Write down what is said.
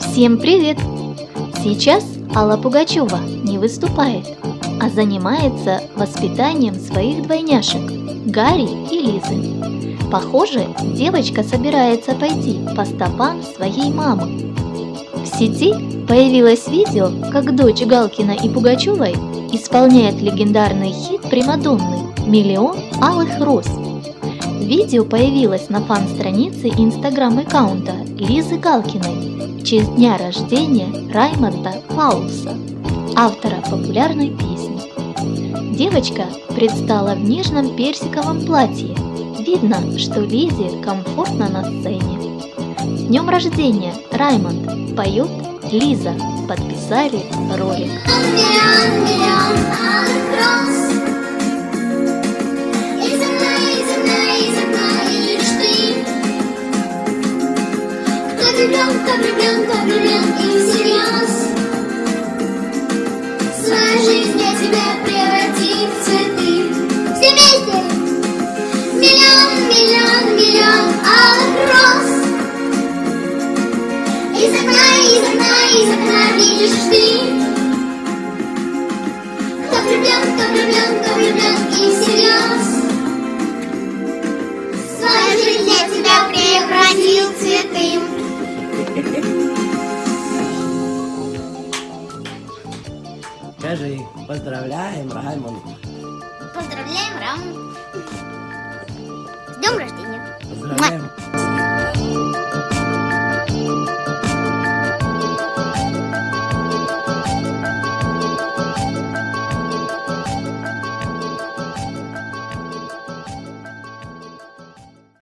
Всем привет! Сейчас Алла Пугачева не выступает, а занимается воспитанием своих двойняшек Гарри и Лизы. Похоже, девочка собирается пойти по стопам своей мамы. В сети появилось видео, как дочь Галкина и Пугачевой исполняет легендарный хит Примадонны «Миллион алых роз». Видео появилось на фан-странице инстаграм-аккаунта Лизы Галкиной в честь дня рождения Раймонда Паулса, автора популярной песни. Девочка предстала в нежном персиковом платье. Видно, что Лизе комфортно на сцене. Днем рождения, Раймонд! Поет Лиза. Подписали ролик. Миллион, миллион алых роз. Окна, из окна видишь ты. Кто влюблен, кто влюблен, кто влюблен и всерьез. Свою жизнь я тебя превратит в цветы. Все вместе. Миллион, миллион, миллион алых. Из окна видишь ты. Кто влюблен, кто влюблен, кто влюблен и всерьез. Свою жизнь я тебя превратил в цветы. Скажи, поздравляем, Раймонд. Поздравляем, Рам. С днем рождения.